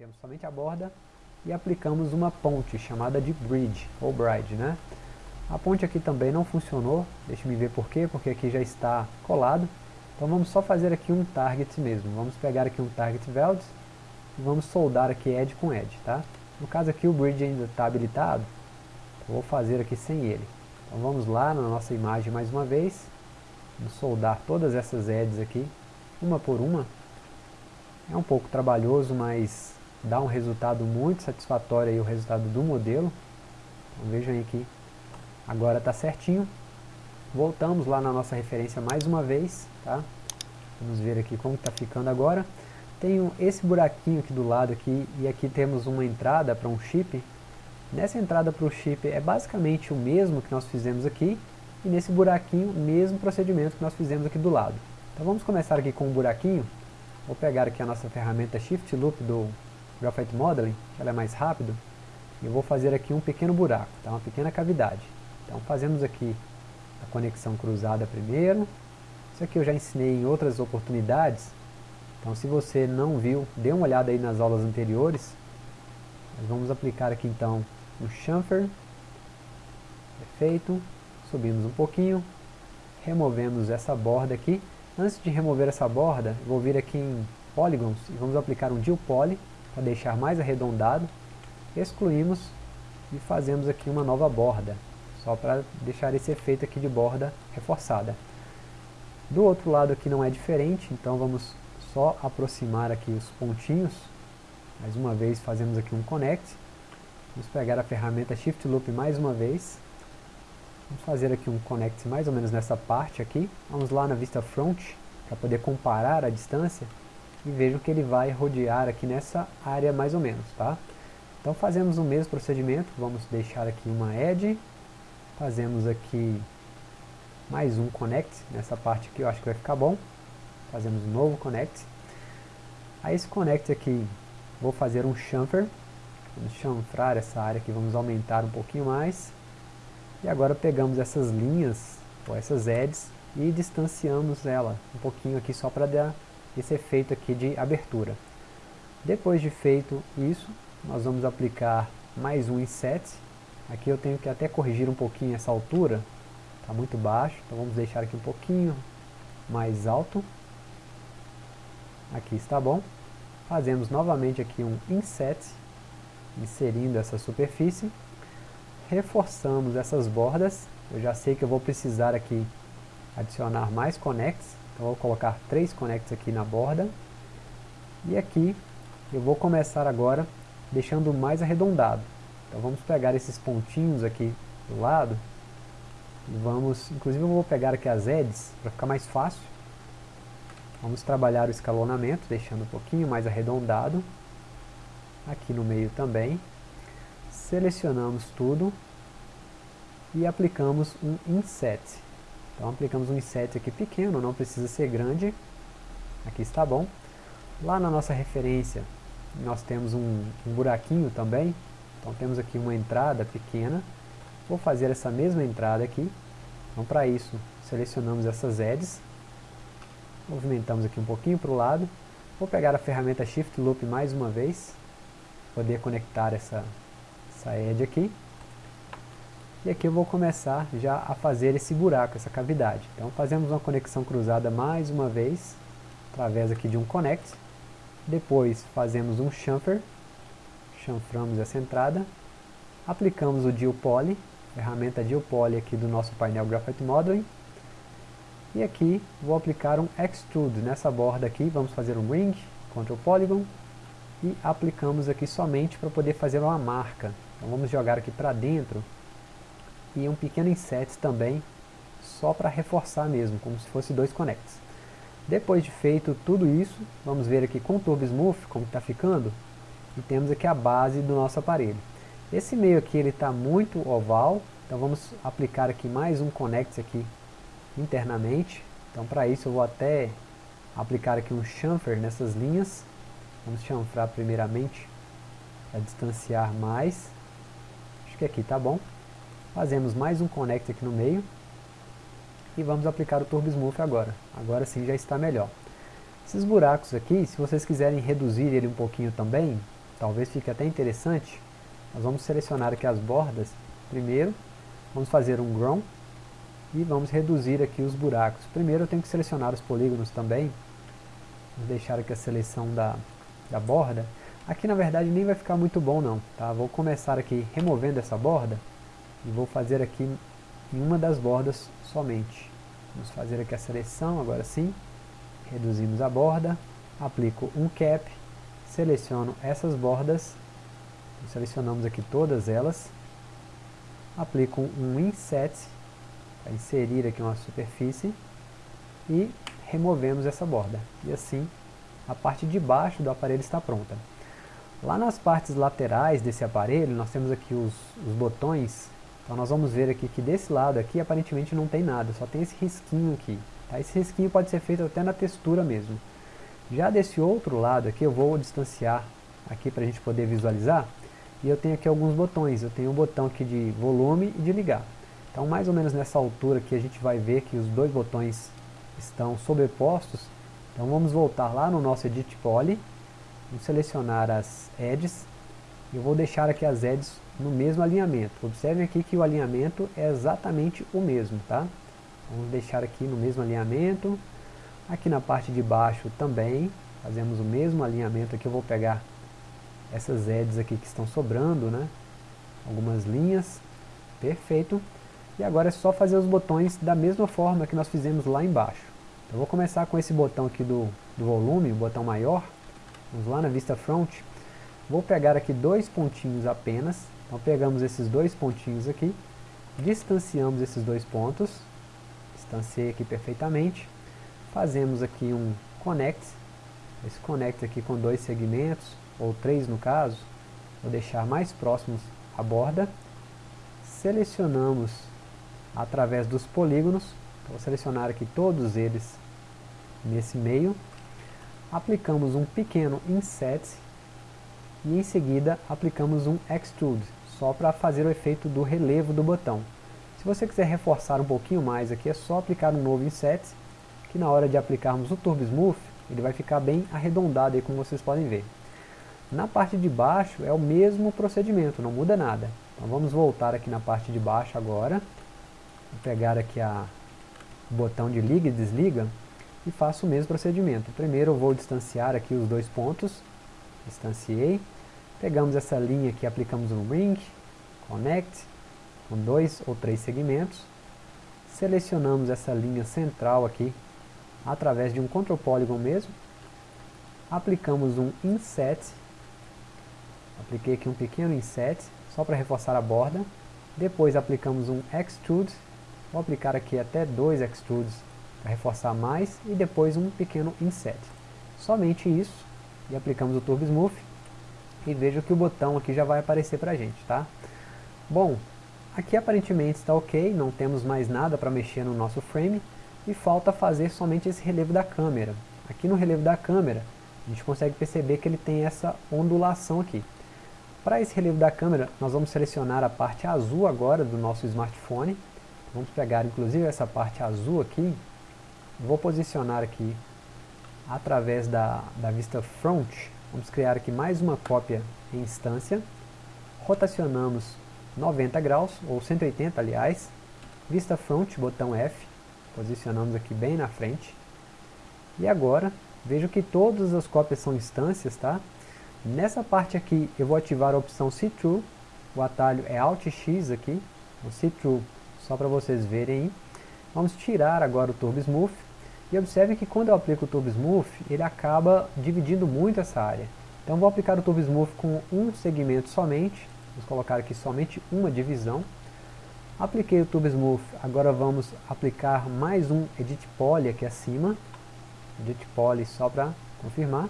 temos somente a borda e aplicamos uma ponte chamada de bridge, ou bride, né? A ponte aqui também não funcionou, deixa me ver por quê, porque aqui já está colado. Então vamos só fazer aqui um target mesmo, vamos pegar aqui um target weld e vamos soldar aqui edge com edge, tá? No caso aqui o bridge ainda está habilitado, vou fazer aqui sem ele. Então vamos lá na nossa imagem mais uma vez, vamos soldar todas essas edges aqui, uma por uma. É um pouco trabalhoso, mas dá um resultado muito satisfatório aí o resultado do modelo. Então vejam aí que agora está certinho. Voltamos lá na nossa referência mais uma vez, tá? Vamos ver aqui como está ficando agora. Tenho esse buraquinho aqui do lado aqui, e aqui temos uma entrada para um chip. Nessa entrada para o chip é basicamente o mesmo que nós fizemos aqui, e nesse buraquinho, o mesmo procedimento que nós fizemos aqui do lado. Então vamos começar aqui com um buraquinho. Vou pegar aqui a nossa ferramenta Shift Loop do Graphite Modeling, que ela é mais rápido, e eu vou fazer aqui um pequeno buraco, tá? uma pequena cavidade. Então fazemos aqui a conexão cruzada primeiro. Isso aqui eu já ensinei em outras oportunidades, então se você não viu, dê uma olhada aí nas aulas anteriores. Nós vamos aplicar aqui então o chamfer, perfeito, subimos um pouquinho, removemos essa borda aqui. Antes de remover essa borda, vou vir aqui em Polygons e vamos aplicar um Deal Poly, para deixar mais arredondado, excluímos e fazemos aqui uma nova borda, só para deixar esse efeito aqui de borda reforçada. Do outro lado aqui não é diferente, então vamos só aproximar aqui os pontinhos, mais uma vez fazemos aqui um connect, vamos pegar a ferramenta Shift Loop mais uma vez, vamos fazer aqui um connect mais ou menos nessa parte aqui, vamos lá na vista front, para poder comparar a distância, e vejam que ele vai rodear aqui nessa área mais ou menos, tá? Então fazemos o mesmo procedimento, vamos deixar aqui uma edge, fazemos aqui mais um connect, nessa parte aqui eu acho que vai ficar bom, fazemos um novo connect, a esse connect aqui vou fazer um chamfer, vamos chanfrar essa área aqui, vamos aumentar um pouquinho mais, e agora pegamos essas linhas, ou essas edges, e distanciamos ela um pouquinho aqui só para dar esse efeito aqui de abertura. Depois de feito isso, nós vamos aplicar mais um inset. Aqui eu tenho que até corrigir um pouquinho essa altura, está muito baixo, então vamos deixar aqui um pouquinho mais alto. Aqui está bom. Fazemos novamente aqui um inset, inserindo essa superfície. Reforçamos essas bordas, eu já sei que eu vou precisar aqui adicionar mais connects, eu vou colocar três connects aqui na borda. E aqui eu vou começar agora deixando mais arredondado. Então vamos pegar esses pontinhos aqui do lado. Vamos, inclusive eu vou pegar aqui as edges para ficar mais fácil. Vamos trabalhar o escalonamento, deixando um pouquinho mais arredondado. Aqui no meio também. Selecionamos tudo. E aplicamos um inset. Então aplicamos um inset aqui pequeno, não precisa ser grande. Aqui está bom. Lá na nossa referência, nós temos um, um buraquinho também. Então temos aqui uma entrada pequena. Vou fazer essa mesma entrada aqui. Então para isso, selecionamos essas edges. Movimentamos aqui um pouquinho para o lado. Vou pegar a ferramenta Shift Loop mais uma vez. Poder conectar essa, essa edge aqui. E aqui eu vou começar já a fazer esse buraco, essa cavidade. Então fazemos uma conexão cruzada mais uma vez, através aqui de um connect. Depois fazemos um chamfer, chanframos essa entrada. Aplicamos o Deal Poly, ferramenta Deal Poly aqui do nosso painel Graphite Modeling. E aqui vou aplicar um Extrude nessa borda aqui, vamos fazer um Ring, Ctrl Polygon. E aplicamos aqui somente para poder fazer uma marca. Então vamos jogar aqui para dentro e um pequeno inset também, só para reforçar mesmo, como se fosse dois connects. Depois de feito tudo isso, vamos ver aqui com o Turbo Smooth como está ficando, e temos aqui a base do nosso aparelho. Esse meio aqui ele está muito oval, então vamos aplicar aqui mais um connect aqui internamente. Então para isso eu vou até aplicar aqui um chamfer nessas linhas. Vamos chanfrar primeiramente para distanciar mais. Acho que aqui está bom. Fazemos mais um connect aqui no meio. E vamos aplicar o Turbo Smooth agora. Agora sim já está melhor. Esses buracos aqui, se vocês quiserem reduzir ele um pouquinho também, talvez fique até interessante, nós vamos selecionar aqui as bordas, primeiro, vamos fazer um grown, e vamos reduzir aqui os buracos. Primeiro eu tenho que selecionar os polígonos também, vamos deixar aqui a seleção da, da borda, aqui na verdade nem vai ficar muito bom não, tá? vou começar aqui removendo essa borda, e vou fazer aqui em uma das bordas somente. Vamos fazer aqui a seleção, agora sim, reduzimos a borda, aplico um cap, seleciono essas bordas, selecionamos aqui todas elas, aplico um inset, para inserir aqui uma superfície, e removemos essa borda. E assim, a parte de baixo do aparelho está pronta. Lá nas partes laterais desse aparelho, nós temos aqui os, os botões, então nós vamos ver aqui que desse lado aqui aparentemente não tem nada, só tem esse risquinho aqui. Tá? Esse risquinho pode ser feito até na textura mesmo. Já desse outro lado aqui, eu vou distanciar aqui para a gente poder visualizar. E eu tenho aqui alguns botões. Eu tenho um botão aqui de volume e de ligar. Então mais ou menos nessa altura aqui a gente vai ver que os dois botões estão sobrepostos. Então vamos voltar lá no nosso Edit Poly. Vamos selecionar as edges. Eu vou deixar aqui as edges no mesmo alinhamento. Observem aqui que o alinhamento é exatamente o mesmo, tá? Vamos deixar aqui no mesmo alinhamento. Aqui na parte de baixo também, fazemos o mesmo alinhamento aqui, eu vou pegar essas edges aqui que estão sobrando, né? Algumas linhas, perfeito. E agora é só fazer os botões da mesma forma que nós fizemos lá embaixo. Então, eu vou começar com esse botão aqui do, do volume, o botão maior. Vamos lá na vista front. Vou pegar aqui dois pontinhos apenas. Então pegamos esses dois pontinhos aqui, distanciamos esses dois pontos, distanciei aqui perfeitamente, Fazemos aqui um connect, esse connect aqui com dois segmentos, ou três no caso, vou deixar mais próximos à borda. Selecionamos através dos polígonos, vou selecionar aqui todos eles nesse meio. Aplicamos um pequeno inset e em seguida aplicamos um extrude, só para fazer o efeito do relevo do botão. Se você quiser reforçar um pouquinho mais aqui, é só aplicar um novo inset que na hora de aplicarmos o Turbo Smooth, ele vai ficar bem arredondado aí, como vocês podem ver. Na parte de baixo é o mesmo procedimento, não muda nada. Então vamos voltar aqui na parte de baixo agora. Vou pegar aqui a, o botão de liga e desliga e faço o mesmo procedimento. Primeiro eu vou distanciar aqui os dois pontos, distanciei. Pegamos essa linha aqui, aplicamos um ring, connect, com dois ou três segmentos. Selecionamos essa linha central aqui através de um control polygon mesmo. Aplicamos um inset. Apliquei aqui um pequeno inset, só para reforçar a borda. Depois aplicamos um extrude. Vou aplicar aqui até dois extrudes para reforçar mais. E depois um pequeno inset. Somente isso. E aplicamos o Turbo Smooth. E veja que o botão aqui já vai aparecer para a gente, tá? Bom, aqui aparentemente está ok, não temos mais nada para mexer no nosso frame e falta fazer somente esse relevo da câmera. Aqui no relevo da câmera, a gente consegue perceber que ele tem essa ondulação aqui. Para esse relevo da câmera, nós vamos selecionar a parte azul agora do nosso smartphone. Vamos pegar inclusive essa parte azul aqui, vou posicionar aqui através da, da vista front, vamos criar aqui mais uma cópia em instância, rotacionamos 90 graus, ou 180 aliás, vista front, botão F, Posicionamos aqui bem na frente. E agora, vejo que todas as cópias são instâncias, tá? Nessa parte aqui, eu vou ativar a opção See Through. O atalho é Alt X aqui, o See Through, só para vocês verem. Vamos tirar agora o Turbo Smooth. E observe que quando eu aplico o Turbo Smooth, ele acaba dividindo muito essa área. Então vou aplicar o Turbo Smooth com um segmento somente. Vamos colocar aqui somente uma divisão. Apliquei o Tube Smooth, agora vamos aplicar mais um Edit Poly aqui acima. Edit Poly só para confirmar.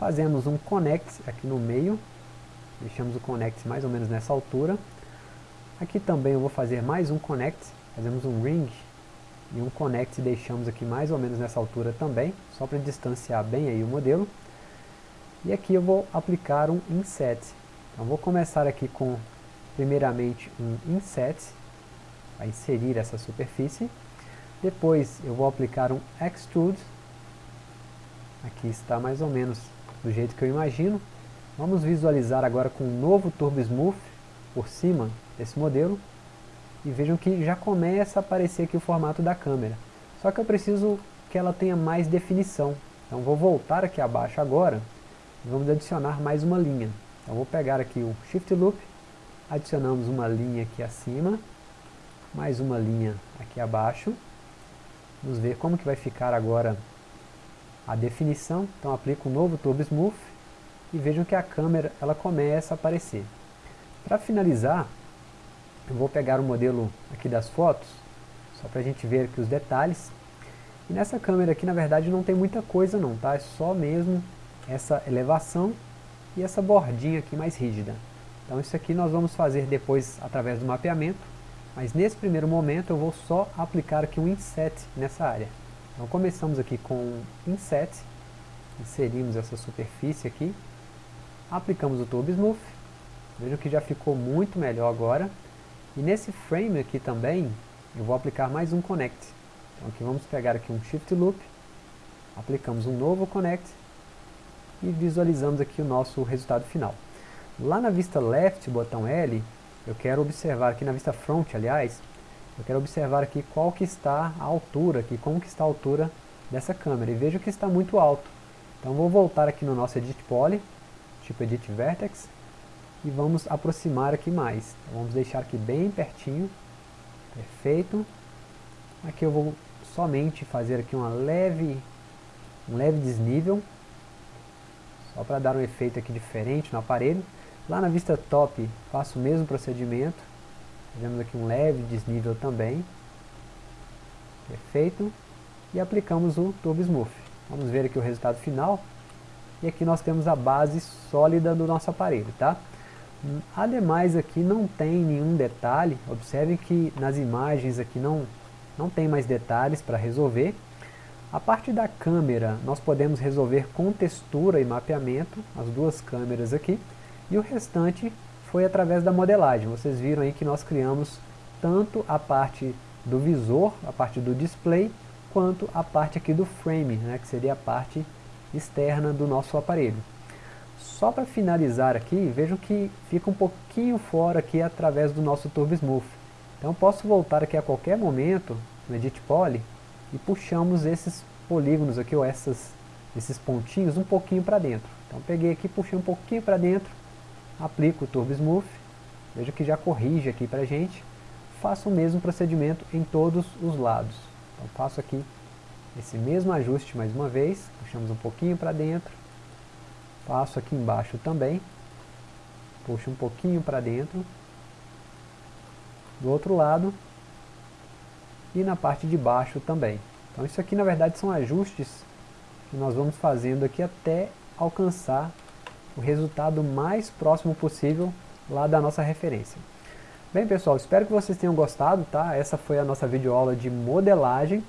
Fazemos um Connect aqui no meio. Deixamos o Connect mais ou menos nessa altura. Aqui também eu vou fazer mais um Connect. Fazemos um Ring e um Connect deixamos aqui mais ou menos nessa altura também. Só para distanciar bem aí o modelo. E aqui eu vou aplicar um Inset. Então vou começar aqui com primeiramente um Inset a inserir essa superfície. Depois eu vou aplicar um Extrude. Aqui está mais ou menos do jeito que eu imagino. Vamos visualizar agora com um novo Turbo Smooth por cima desse modelo. E vejam que já começa a aparecer aqui o formato da câmera. Só que eu preciso que ela tenha mais definição. Então vou voltar aqui abaixo agora e vamos adicionar mais uma linha. Então vou pegar aqui o Shift Loop, adicionamos uma linha aqui acima, mais uma linha aqui abaixo. Vamos ver como que vai ficar agora a definição. Então aplico um novo Turbo Smooth e vejam que a câmera ela começa a aparecer. Para finalizar, eu vou pegar o modelo aqui das fotos, só para a gente ver aqui os detalhes. E nessa câmera aqui, na verdade, não tem muita coisa não, tá? É só mesmo essa elevação e essa bordinha aqui mais rígida. Então isso aqui nós vamos fazer depois através do mapeamento, mas nesse primeiro momento eu vou só aplicar aqui um inset nessa área. Então começamos aqui com inset, inserimos essa superfície aqui, aplicamos o Turbo Smooth, vejam que já ficou muito melhor agora, e nesse frame aqui também, eu vou aplicar mais um connect. Então aqui vamos pegar aqui um shift loop, aplicamos um novo connect, e visualizamos aqui o nosso resultado final. Lá na vista left, botão L, eu quero observar aqui na vista front, aliás, eu quero observar aqui qual que está a altura, aqui, como que está a altura dessa câmera, e vejo que está muito alto. Então vou voltar aqui no nosso Edit Poly, tipo Edit Vertex, e vamos aproximar aqui mais. Então, vamos deixar aqui bem pertinho, perfeito. Aqui eu vou somente fazer aqui uma leve, um leve desnível, só para dar um efeito aqui diferente no aparelho. Lá na vista top faço o mesmo procedimento, fazemos aqui um leve desnível também, perfeito, e aplicamos o Turbo Smooth. Vamos ver aqui o resultado final, e aqui nós temos a base sólida do nosso aparelho, tá? Ademais aqui não tem nenhum detalhe, observe que nas imagens aqui não, não tem mais detalhes para resolver. A parte da câmera nós podemos resolver com textura e mapeamento, as duas câmeras aqui, e o restante foi através da modelagem. Vocês viram aí que nós criamos tanto a parte do visor, a parte do display, quanto a parte aqui do frame, né, que seria a parte externa do nosso aparelho. Só para finalizar aqui, vejam que fica um pouquinho fora aqui através do nosso Turbo Smooth. Então posso voltar aqui a qualquer momento no Edit Poly e puxamos esses polígonos aqui, ou essas, esses pontinhos um pouquinho para dentro. Então peguei aqui, puxei um pouquinho para dentro, aplico o Turbo Smooth, veja que já corrige aqui para gente. Faço o mesmo procedimento em todos os lados. Então faço aqui esse mesmo ajuste mais uma vez, puxamos um pouquinho para dentro, Passo aqui embaixo também. Puxo um pouquinho para dentro. Do outro lado. E na parte de baixo também. Então isso aqui na verdade são ajustes que nós vamos fazendo aqui até alcançar o resultado mais próximo possível lá da nossa referência. Bem pessoal, espero que vocês tenham gostado, tá? Essa foi a nossa videoaula de modelagem.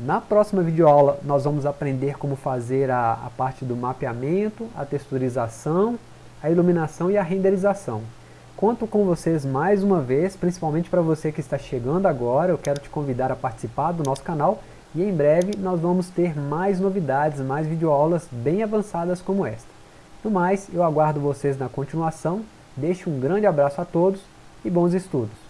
Na próxima videoaula nós vamos aprender como fazer a, a parte do mapeamento, a texturização, a iluminação e a renderização. Conto com vocês mais uma vez, principalmente para você que está chegando agora, eu quero te convidar a participar do nosso canal e em breve nós vamos ter mais novidades, mais videoaulas bem avançadas como esta. No mais, eu aguardo vocês na continuação, deixo um grande abraço a todos e bons estudos.